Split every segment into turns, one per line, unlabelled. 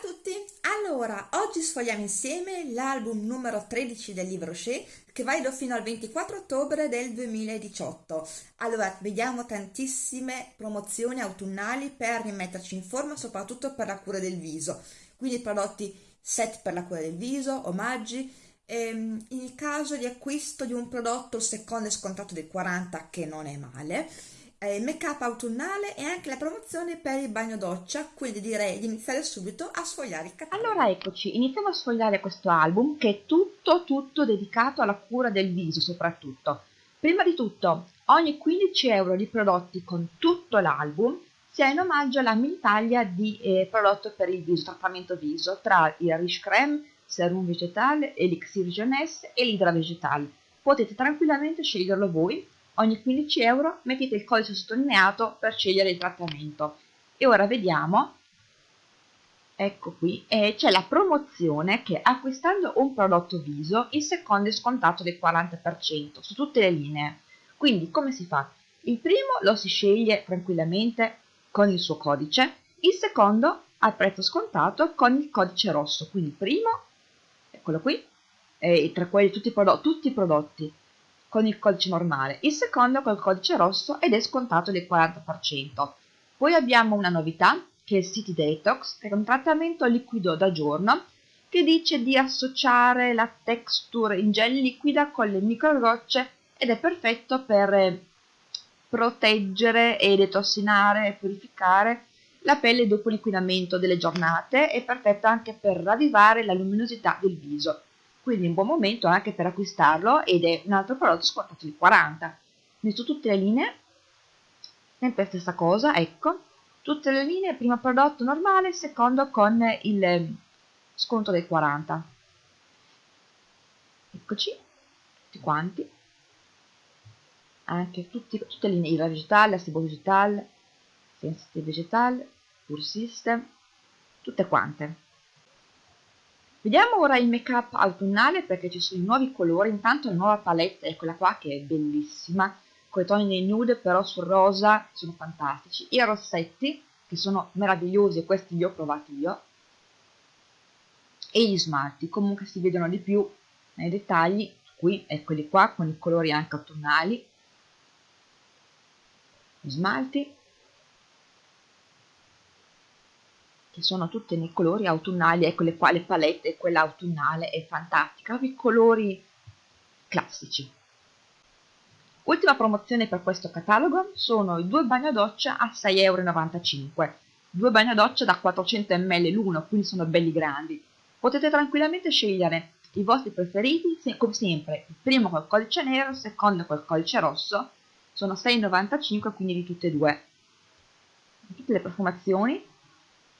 tutti! Allora, oggi sfogliamo insieme l'album numero 13 del libro Shea che va fino al 24 ottobre del 2018. Allora, vediamo tantissime promozioni autunnali per rimetterci in forma, soprattutto per la cura del viso. Quindi prodotti set per la cura del viso, omaggi. Ehm, in caso di acquisto di un prodotto il secondo è scontato del 40 che non è male eh, make up autunnale e anche la promozione per il bagno doccia, quindi direi di iniziare subito a sfogliare il catalogo.
Allora eccoci, iniziamo a sfogliare questo album che è tutto tutto dedicato alla cura del viso soprattutto. Prima di tutto, ogni 15 euro di prodotti con tutto l'album si ha in omaggio alla mini taglia di eh, prodotto per il viso, trattamento viso, tra il Riche Creme, Serum Vegetale, Elixir Jeunesse e l'Idra Vegetale. Potete tranquillamente sceglierlo voi ogni 15 euro mettete il codice sottolineato per scegliere il trattamento. E ora vediamo ecco qui e c'è la promozione che acquistando un prodotto viso il secondo è scontato del 40% su tutte le linee. Quindi come si fa? il primo lo si sceglie tranquillamente con il suo codice il secondo al prezzo scontato con il codice rosso. Quindi il primo eccolo qui e tra quelli tutti i, prodotti, tutti i prodotti con il codice normale, il secondo col codice rosso ed è scontato del 40%. Poi abbiamo una novità che è il City Detox, che è un trattamento liquido da giorno che dice di associare la texture in gel liquida con le microgocce ed è perfetto per eh, proteggere e detossinare e purificare la pelle dopo l'inquinamento delle giornate è perfetto anche per ravvivare la luminosità del viso quindi un buon momento anche per acquistarlo ed è un altro prodotto scontato di 40 quindi su tutte le linee sempre stessa cosa ecco. Tutte le linee primo prodotto normale secondo con il eh, sconto del 40 eccoci tutti quanti. Anche tutti, tutte le linee Ira Vegetale, Sebo Vegetale, Sensitive Vegetale, Pure System, tutte quante Vediamo ora il make up autunnale perché ci sono i nuovi colori, intanto la nuova palette è quella qua che è bellissima, con i toni nei nude però sul rosa sono fantastici, i rossetti che sono meravigliosi e questi li ho provati io, e gli smalti, comunque si vedono di più nei dettagli, qui eccoli qua con i colori anche autunnali, gli smalti che sono tutte nei colori autunnali, ecco le quali palette, quella autunnale è fantastica, i colori classici. Ultima promozione per questo catalogo sono i due bagnodoccia a 6,95 euro, due bagnodoccia da 400 ml l'uno, quindi sono belli grandi. Potete tranquillamente scegliere i vostri preferiti, come sempre, il primo col codice nero, il secondo col codice rosso, sono 6,95 quindi di tutte e due. Tutte le profumazioni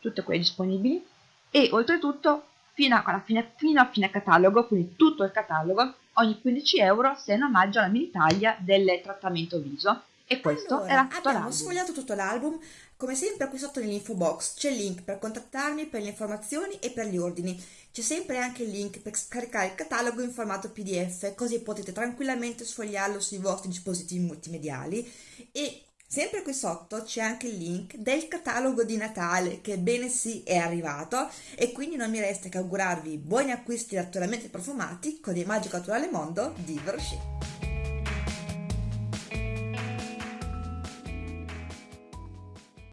tutte quelle disponibili. E oltretutto fino a, fine, fino a fine catalogo, quindi tutto il catalogo, ogni 15 euro se in omaggio alla mini taglia del trattamento viso. E questo
allora,
era tutto
abbiamo
l'album.
sfogliato tutto l'album. Come sempre qui sotto nell'info box c'è il link per contattarmi per le informazioni e per gli ordini. C'è sempre anche il link per scaricare il catalogo in formato pdf così potete tranquillamente sfogliarlo sui vostri dispositivi multimediali. E Sempre qui sotto c'è anche il link del catalogo di Natale che bene sì è arrivato e quindi non mi resta che augurarvi buoni acquisti naturalmente profumati con il magico naturale mondo di Verochet.